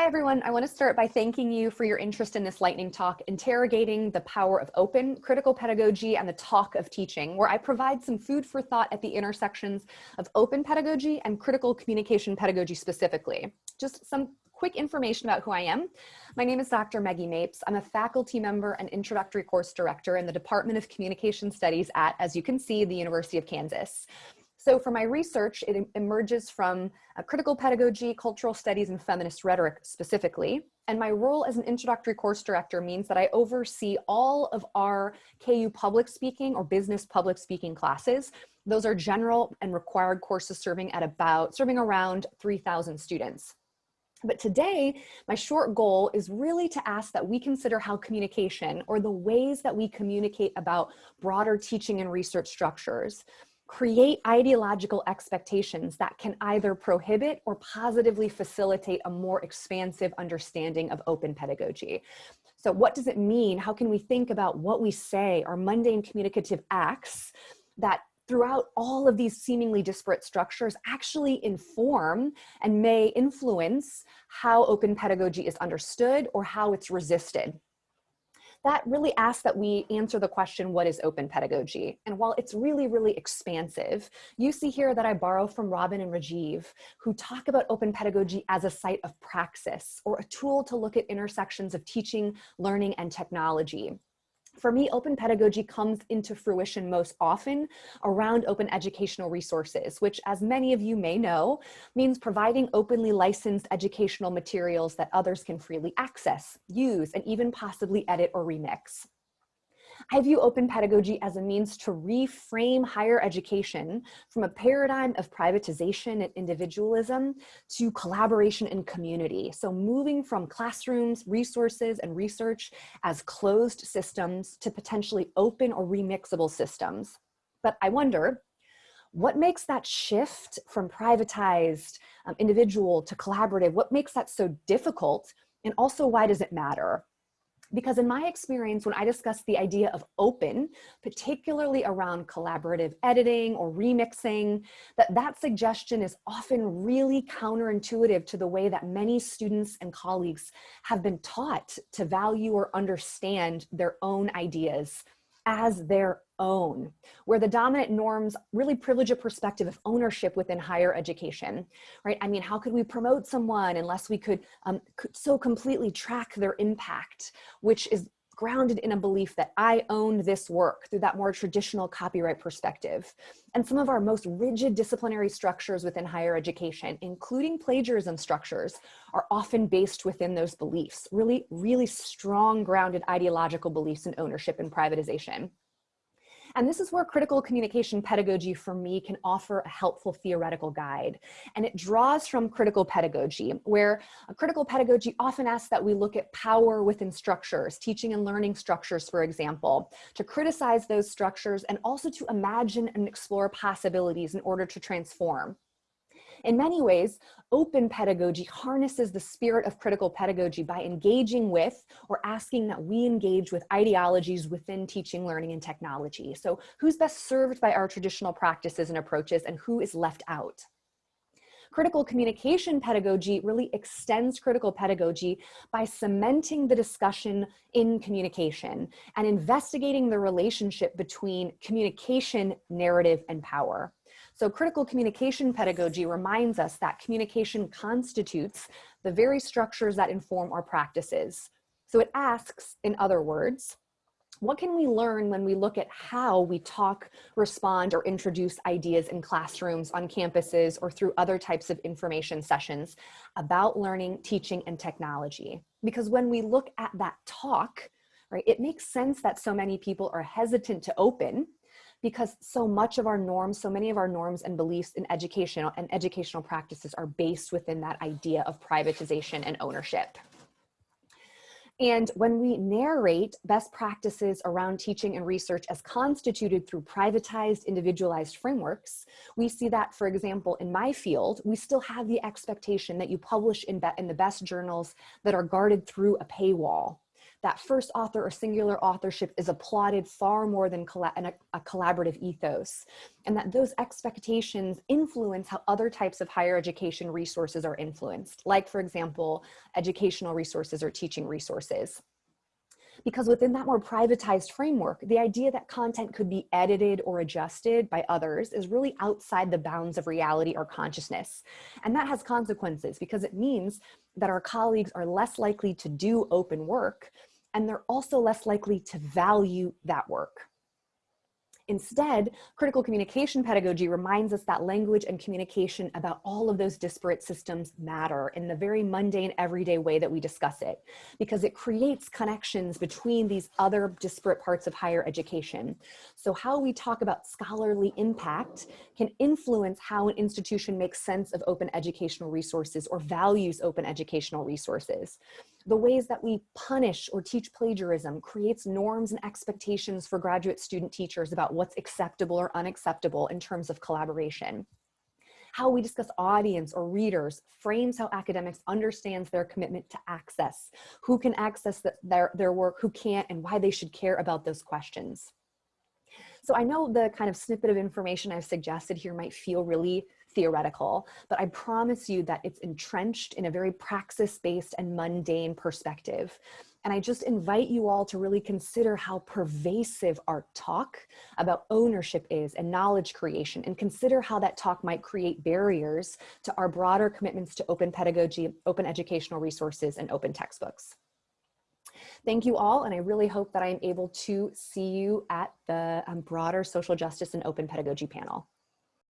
Hi, everyone. I want to start by thanking you for your interest in this lightning talk, Interrogating the Power of Open, Critical Pedagogy, and the Talk of Teaching, where I provide some food for thought at the intersections of open pedagogy and critical communication pedagogy specifically. Just some quick information about who I am. My name is Dr. Maggie Mapes. I'm a faculty member and introductory course director in the Department of Communication Studies at, as you can see, the University of Kansas. So for my research, it emerges from critical pedagogy, cultural studies, and feminist rhetoric specifically. And my role as an introductory course director means that I oversee all of our KU public speaking or business public speaking classes. Those are general and required courses serving at about, serving around 3,000 students. But today, my short goal is really to ask that we consider how communication or the ways that we communicate about broader teaching and research structures create ideological expectations that can either prohibit or positively facilitate a more expansive understanding of open pedagogy. So what does it mean? How can we think about what we say, our mundane communicative acts that throughout all of these seemingly disparate structures actually inform and may influence how open pedagogy is understood or how it's resisted that really asks that we answer the question, what is open pedagogy? And while it's really, really expansive, you see here that I borrow from Robin and Rajiv, who talk about open pedagogy as a site of praxis or a tool to look at intersections of teaching, learning, and technology. For me, open pedagogy comes into fruition most often around open educational resources, which as many of you may know, means providing openly licensed educational materials that others can freely access, use, and even possibly edit or remix. I view open pedagogy as a means to reframe higher education from a paradigm of privatization and individualism to collaboration and community. So moving from classrooms, resources, and research as closed systems to potentially open or remixable systems. But I wonder, what makes that shift from privatized um, individual to collaborative, what makes that so difficult? And also why does it matter? Because in my experience, when I discuss the idea of open, particularly around collaborative editing or remixing, that that suggestion is often really counterintuitive to the way that many students and colleagues have been taught to value or understand their own ideas as their own, where the dominant norms really privilege a perspective of ownership within higher education, right? I mean, how could we promote someone unless we could, um, so completely track their impact, which is grounded in a belief that I own this work through that more traditional copyright perspective. And some of our most rigid disciplinary structures within higher education, including plagiarism structures, are often based within those beliefs, really, really strong grounded ideological beliefs in ownership and privatization. And this is where critical communication pedagogy for me can offer a helpful theoretical guide. And it draws from critical pedagogy, where a critical pedagogy often asks that we look at power within structures, teaching and learning structures, for example, to criticize those structures and also to imagine and explore possibilities in order to transform. In many ways, open pedagogy harnesses the spirit of critical pedagogy by engaging with or asking that we engage with ideologies within teaching, learning, and technology. So who's best served by our traditional practices and approaches and who is left out? Critical communication pedagogy really extends critical pedagogy by cementing the discussion in communication and investigating the relationship between communication, narrative, and power. So critical communication pedagogy reminds us that communication constitutes the very structures that inform our practices. So it asks, in other words, what can we learn when we look at how we talk, respond, or introduce ideas in classrooms, on campuses, or through other types of information sessions about learning, teaching, and technology? Because when we look at that talk, right, it makes sense that so many people are hesitant to open because so much of our norms, so many of our norms and beliefs in educational and educational practices are based within that idea of privatization and ownership. And when we narrate best practices around teaching and research as constituted through privatized, individualized frameworks, we see that, for example, in my field, we still have the expectation that you publish in, in the best journals that are guarded through a paywall that first author or singular authorship is applauded far more than a, a collaborative ethos, and that those expectations influence how other types of higher education resources are influenced, like, for example, educational resources or teaching resources because within that more privatized framework, the idea that content could be edited or adjusted by others is really outside the bounds of reality or consciousness. And that has consequences because it means that our colleagues are less likely to do open work and they're also less likely to value that work. Instead, critical communication pedagogy reminds us that language and communication about all of those disparate systems matter in the very mundane, everyday way that we discuss it, because it creates connections between these other disparate parts of higher education. So how we talk about scholarly impact can influence how an institution makes sense of open educational resources or values open educational resources the ways that we punish or teach plagiarism creates norms and expectations for graduate student teachers about what's acceptable or unacceptable in terms of collaboration. How we discuss audience or readers frames how academics understands their commitment to access, who can access the, their, their work, who can't, and why they should care about those questions. So I know the kind of snippet of information I've suggested here might feel really theoretical, but I promise you that it's entrenched in a very praxis-based and mundane perspective. And I just invite you all to really consider how pervasive our talk about ownership is and knowledge creation and consider how that talk might create barriers to our broader commitments to open pedagogy, open educational resources, and open textbooks. Thank you all, and I really hope that I am able to see you at the um, broader social justice and open pedagogy panel.